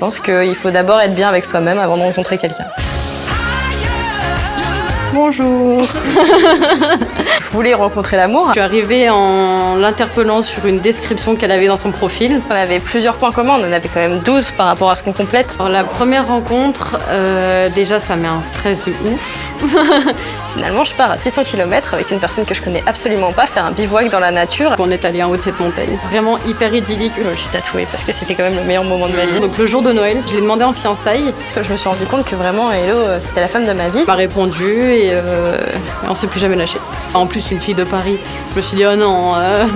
pense qu'il faut d'abord être bien avec soi-même avant de rencontrer quelqu'un. Bonjour Je voulais rencontrer l'amour? Je suis arrivée en l'interpellant sur une description qu'elle avait dans son profil. On avait plusieurs points communs, on en avait quand même 12 par rapport à ce qu'on complète. Alors, la première rencontre, euh, déjà ça met un stress de ouf. Finalement, je pars à 600 km avec une personne que je connais absolument pas, faire un bivouac dans la nature. On est allé en haut de cette montagne. Vraiment hyper idyllique. Je suis tatouée parce que c'était quand même le meilleur moment de ma vie. Donc le jour de Noël, je l'ai demandé en fiançailles. Je me suis rendu compte que vraiment Hello, euh, c'était la femme de ma vie. M'a répondu et, euh, et on s'est plus jamais lâché. En plus, une fille de Paris. Je me suis dit, oh non. euh.